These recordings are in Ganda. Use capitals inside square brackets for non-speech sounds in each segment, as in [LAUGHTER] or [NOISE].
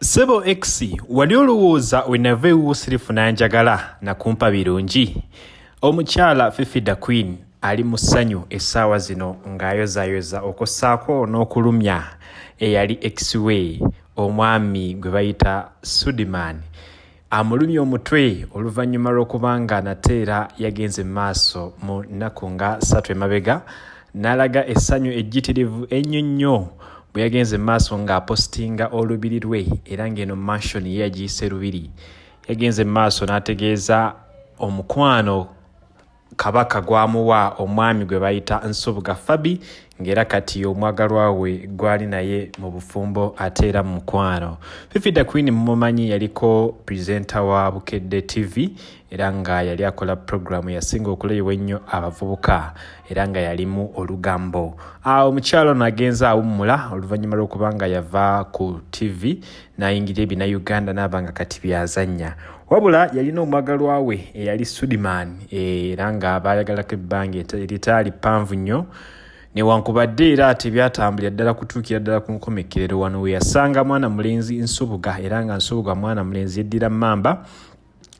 Sebo X wali olowooza wenava ewuusirifu n'anjagala nakumpa birungi. Omukyala Fifida Queen ali mu ssanyu essaawa zino ng'ayozaayoza okussaako n'okulumya eyali X-Way omwami gwe bayita Sudiman. Amulumya omutwe oluvannyuma lw'okubanga nate era yagenze mu maaso mu nnaku nga ssatu emabega n'alaga essanyu ejjitirivu ennyo nnyo bwe yagenze mu maaso ng'apositinga olubiri lwe era ng'eno mansion ye yagiyise lubiri. Yagenze mu maaso n'ategeeza omukwano kabaka gwamuwa omwami gwe bayita nsubuga fabi ng'era kati omwagalwa we gwali naye mu bufumbo ate era mu mukwano. Fifida queen mumumanyi yaliko purezenta wa bukedde tv era nga yali akola puroguramu yasinga okuleebwa ennyo abavubuka era nga yalimu olugambo. Omukyalo ono agenza awummula oluvannyuma lw'okubanga yava ku tv n'ayingira ebinauganda n'aba nga kati byazannya. Wabula yalina omwagalwa we eyali sudiman era nga baayagalako ebbanga eritaali ppanvu nnyo newankubadde era tebyatambulira ddala kutuukira ddala ku nkomekerero wano we yasanga mwana mulenzi nsubuga era nga nsubuga mwana mulenzi yeddira mamba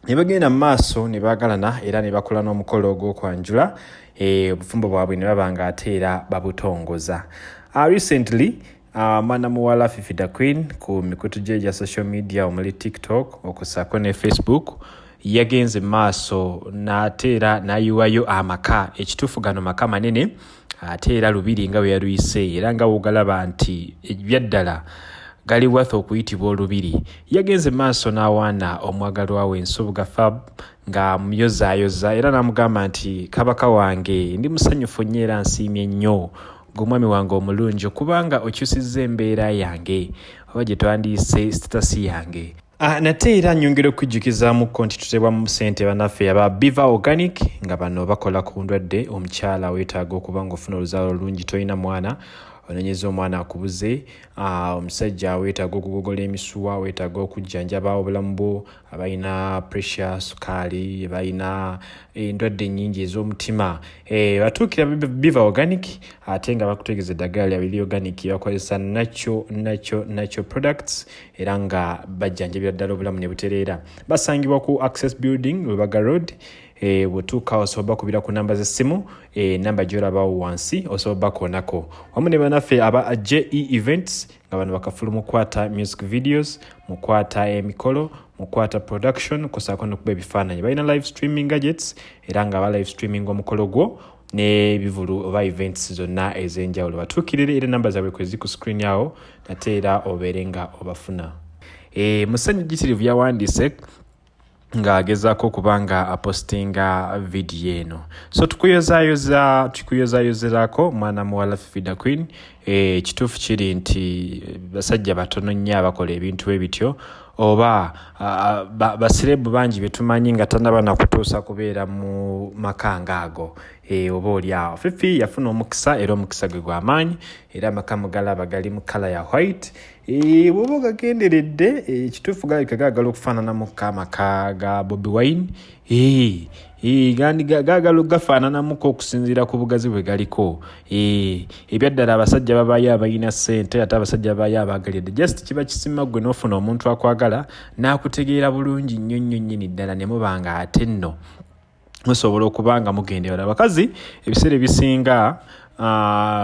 ne bagenda mu maaso ne baagalana era ne bakola n'omukolo ogw'okwanjula obufumbo bwabwe ne baba nga ate era babutongoza. Recently mwana muwala fifida queen ku mikutu gye gya social media omuli tiktok okusaako ne facebook yagenze maaso n'ate era n'ayiwayo amaka ekituufu gano maka manene ate era lubiri nga bwe yaluyise era nga wogalaba nti ebyaddala gali worth okuyitibwa olubiri. Yagenze maaso n'awaana omwagalwa we nsubuga fab nga muyozaayoza era n'amugamba nti kabaka wange ndi musanyufu nnyo era nsiimye nnyo gweomwami wange omulungi okubanga okyusizza embeera yange oba gye twandiise sitatasi yange nate era nyongera okujjukizaamuko nti tutebwamu ssente bannaffe aba biva organic nga bano bakola ku ndwadde omukyala weetaaga okuba ngaofuna oluzaalo olungi tolina mwana onenyeza omwana akubuze omusajja uh, weetaaga okugogola emisuwa weetaaga okujjanjaba obulamu bwo abalina pressure sukaali balina endwadde ennyingi ez'omutima eh, batuukira biva organic ate nga bakutegeeza eddagala lyabiri organic bakozesa nacho nacho nacho products era nga bajjanjabira ddala obulamu ne butereera. Basangibwa ku access building lubaga road bwetuuka osobola bakubira ku namba z'essimu e, namba gyolabawo wansi osobola bakoonako wamu ne banaffe aba je events nga bano bakafulu mukwata music videos mukwata emikolo mukwata production kusaako nokuba ebifaananyi. Balina live streaming gadgets era nga ba live streaming omukolo gwo n'ebivulu oba events zonna ez'enjawulo. Batuukirire era namba zaabwe kwezi ku screen yawo nate era obeere nga obafuna. E, musanyu gitirivu yawandiise ng'agezaako okuba nga apostinga vidiyo eno. So tukuyozaayoza tukuyozayozerako mwana muwala fifida queen. Ekituufu e, kiri nti basajja batono nnyo abakola ebintu ebityo oba basirebu bangi betumanyi nga tanaba nakutuusa kubeera mu maka ngaago. E, oba oli awo. Fifi yafuna omukisa era omukisa gwe gwamaanyi era amaka mugalaba gali mu kala ya white. E, bwoba ogagenderedde ekituufu galabika gaagala okufaananamuko amaka ga bobi wine. E, gaagala gafaananamuko okusinziira ku bugazi bwe galiko e, ebyaddala abasajja babayo abalina ssente ate abasajja babayo abaagalidde just kiba kisima gwe n'ofuna omuntu akwagala n'akutegeera bulungi nnyo nnyo nnyini ddala ne muba nga ate nno musobola okuba nga mugendera abakazi ebiseera ebisinga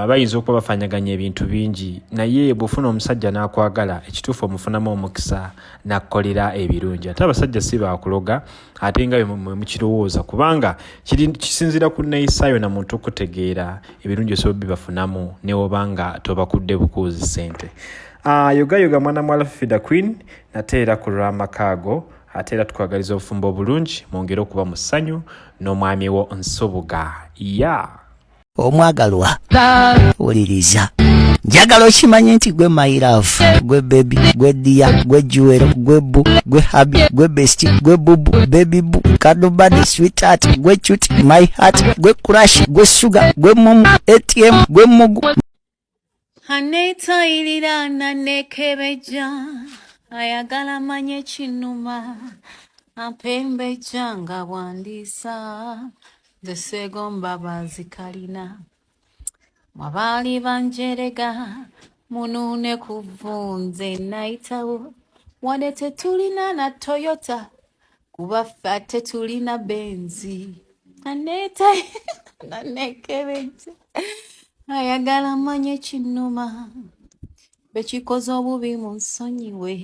bayinza okuba bafanyaganya ebintu bingi. Naye bwofuna omusajja n'akwagala ekituufu omufunamu omukisa nakkolera ebirungi. Ate abasajja si bakuloga ate nga mwemukirowooza kubanga kisinzira ku neeyisaayo na muntu okutegeera ebirungi osobola bibafunamu newobanga tobakudde bukuuzi sente uh, yogayoga mwana mwala fifida queen nate era ku lw'amakaago ate era tukwagaliza obufumbo obulungi mwongere okuba mu ssanyu n'omwami wo nsubuga. Ya. Omwagalwa. Wuliriza. Njagala okimanye nti gwe mairafu gwe bebi gwe diya gwe juwero gwe bu gwe habi gwe besti gwe bubu bebi bu kadubadi sweetheart gwe cuti my heart gwe kurashi gwe suga gwe mumu atm gwe mugu. Anetayirira nanekebeja ayagala manye kinuma ampembeja nga bwandisa nze seegomba bazikalina mwabaali banjerega munuune ku vunze nayitawo wane tetulina na toyota kuba ffe ate tulina benzi. Aneeta [LAUGHS] nanekebeja ayagala manye kinnuma bekikoze obubi mu nsonyiwe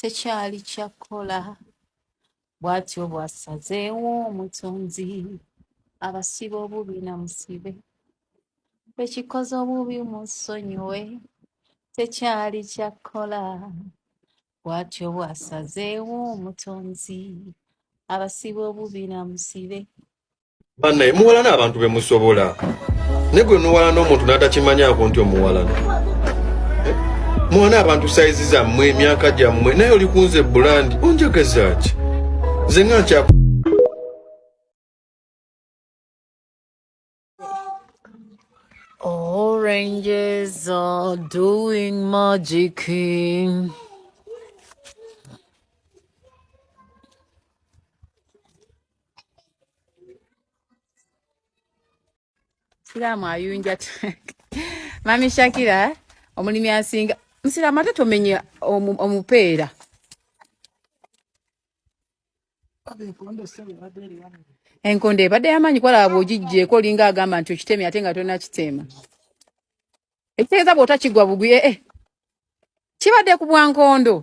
tekyali kyakkola bw'atyo bw'asazeewo omutonzi abasiba obubi namusibe bekikoze obubi mu nsonyiwe tekyali kyakkola bw'atyo bw'asazeewo omutonzi abasiba obubi namusibe bannaye muwalana abantu be musobola. Ne gwe nuwalana omuntu n'atakimanyaako nti omuwalana? Muwana abantu sayizi zammwe emyaka gyammwe naye oli kunze bulandi onjageza ki nze nga nkya Oranges are doing magic. Siramu ayunja Mami Shakira omulimi asinga Musiramu ate tomenye omu- omupeera. Enkondo ebadde yamanyi kwalaba bw'ogijjeeko olinga agamba nti okitemye ate nga tonakiteema ekitegeeza bw'otakigwa bugwi ee kibadde ku bwankondo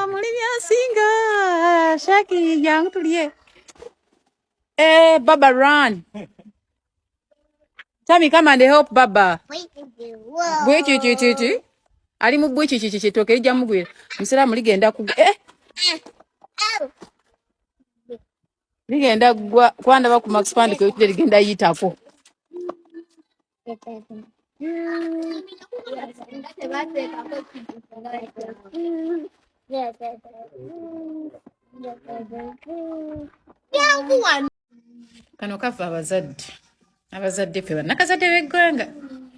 omulimi asinga shaki jangu tulye. Eh, baba run tami come and help baba. Bwekikikiki ali mu bwekikiki kitooke lijja mugwira musiraamu ligenda kugwa eh, ligenda gwa kwandaba ku max pand kwetule ligenda yitako. Kano kafa abazadde abazadde ffe bannakazadde b'eggwanga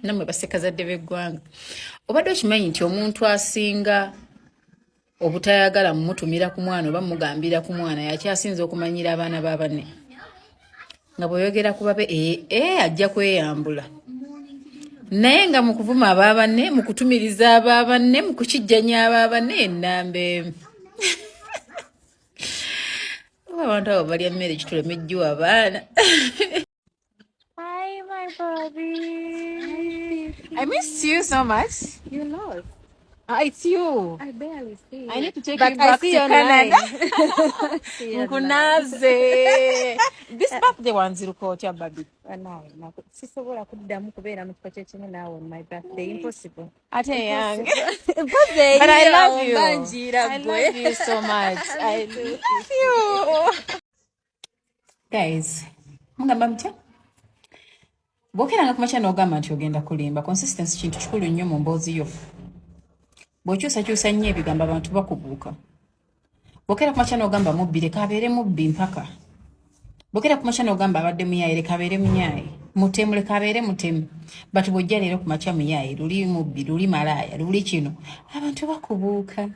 nammwe bassekazadde b'eggwanga. Obadde okimanyi nti omuntu asinga obutayagala mumutumira ku mwana oba mugambira ku mwana yakyasinza okumanyira abaana ba banne? Nga bweyogera ku babe ee ajja kweyambula. Naye nga mu kuvuma aba banne mu kutumiriza aba banne mu kukijjanya aba banne ennamba [LAUGHS] emu oba abantu abo balya mmere kituleme ejjuwa abaana [LAUGHS] Hi, my Bobby. I missed you so much. You lost. Ah, it's you. I barely see. I need to take But you I back see to you Canada. online. See you online. Nkunaze. This birthday wanziruka otya baby? Nawe, naku- sisobola kuddamu kubeera mu kifo kyekimu naawe on my birthday impossible Ate yange. [LAUGHS] birthday But I love you. I love you so much. [LAUGHS] I love you. Guys, mugamba mutya? Bw'okeranga ku makya n'ogamba nti ogenda kulimba consistency kintu kikulu nnyo mu mboozi yo. Bw'okyusakyusa nnyo ebigambo abantu bakubuuka. Bw'okera ku makya n'ogamba mubbi leka abeere mubbi mpaka. Bw'okera ku makya n'ogamba abadde muyaaye leka abeere muyaaye mutemu leka abeere mutemu. But bw'ojja leero ku makya muyaaye luli mubbi luli malaaya luli kino. Abantu bakubuuka.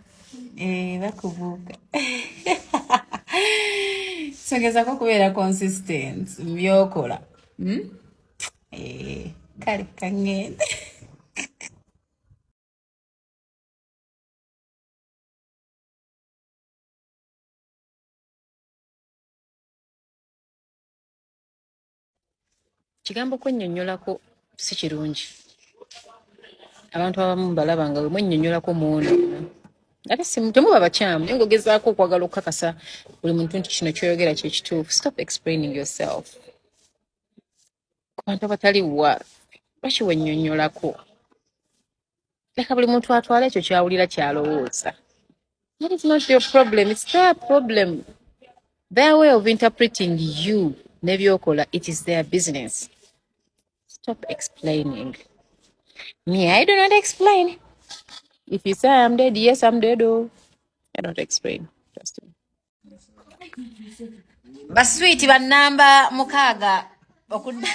Eh, bakubuuka. [LAUGHS] Sogezako okubeera consistent mu byokola. Hmm? Kale kaŋŋende kigambo kwennyonnyolako si kirungi. Abantu abamu mbalaba nga bwe mwennyonnyolako muwonoona ate temuba bakyamu. Naye ngaogezaako okwagala okukakasa buli muntu nti kino kyoyogera kye kituufu. Stop explaining yourself ku bantu abatali wa lwaki wennyonnyolako leka buli muntu atwala ekyo kyawulira kyalowooza. That is not your problem? It's their problem. Their way of interpreting you n'ebyokola it is their business. Stop explaining. Me i do not explain. If you say i'm dead yes i'm dead oh. I don't explain. Trust me. Baswiti bannamba mukaaga okudda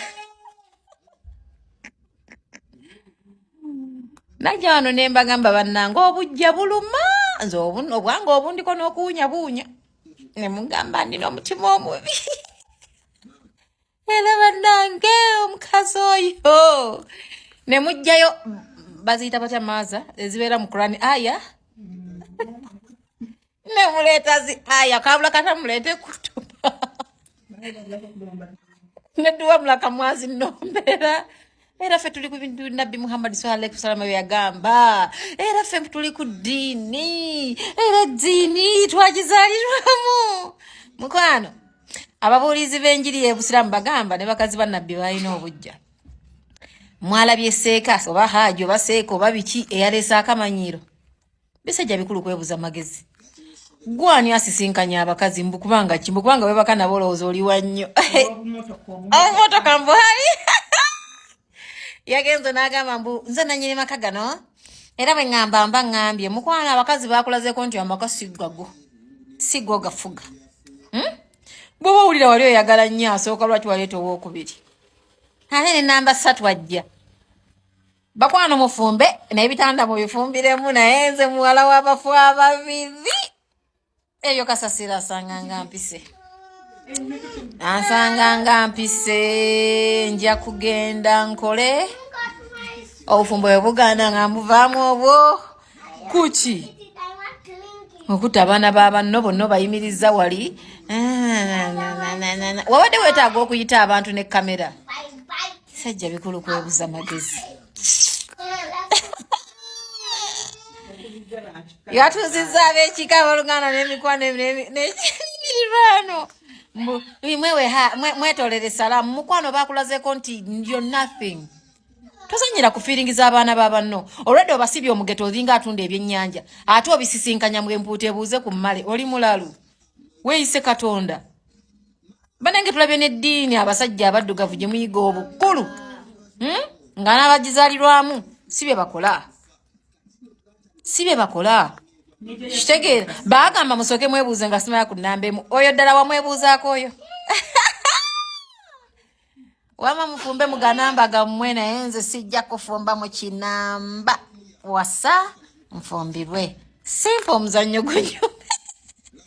najja wano ne mbagamba bannanga obujja buluma? Nze obwange obundiko n'okuwunyabuunya ne mugamba ndina omutima omubi. Era bannange omukazi oyo. Ne mugjayo baziyita batya maaza? Ezibeera mu kurani aya? [LAUGHS] Nemuleeta zi aya kabula katamuleete kutuba [LAUGHS] neduwa mulaka mwazi nombeera era ffe tuli ku bintu nabbi muhammadi sallallahu salama bye yagamba. Era ffe tuli ku ddiini era eddiini twagizaalirwamu. Mukwano ababuulizi b'enjiri y'ebusiraamu bagamba ne bakazi ba nabbi balina obujja. Mwalabye seeka oba haaji oba seeka oba biki eyaleese akamanyiiro bisajja bikulu kwebuza magezi. Gwani asisinkanya abakazi? Mbukubanga ki? Mbukubanga webaka nabo olowooza oliwa nnyo. Omotoka [LAUGHS] mbuhali [LAUGHS] yagenze n'agamba mbu nze nanyini maka gano era bwe ŋŋamba mba ŋŋambye. Mukwano abakazi bakulazeko nti amaka siggago siggo gafuga Hmm? bw'oba owulira wali oyagala nnyo asooka lwaki waleeta owokubiri ate ne namba ssatu ajja. Bakwano mufumbe naye bitanda mubifumbiremu naye nze muwala w'abafu ababiri ebyo kasasira asanga nga mpise ansanga nga mpise nja kugenda nkole. Obufumbo bwe bugaana nga mbuvaamu obwo. Kuki? Okutta abaana babanno bonna obayimiriza wali. Wabadde weetaaga okuyita abantu ne kamera? Sajja bikulu kwebuza magezi. Yatuuzizza ab'ekika abooluganda n'emikwano n'emirirwano mwetolere salaamu. Mukwano bakulazeko nti yo nothing. Tozanyira kufiiringiza abaana babanno olwedde obasibye omugeto olinga atunda ebyennyanja ate obisisinkanya mwempuuta ebuuze ku mmale oli mulalu. Weeyise katonda. Banenge tulabye n'eddiini abasajja abaddugavu gye muyiga obukulu Hmm? nga n'abagizaalirwamu si bye bakola. Si bye bakola kitegeera baagamba musooke mwebuuze nga simala ku nnamba emu oyo ddala wamwebuuzaako oyo? [LAUGHS] Wama mufumbe muganamba gammwe naye nze sijja kufumba mu kinamba. Wasa nfumbirwe simpa omuzannyo gunyo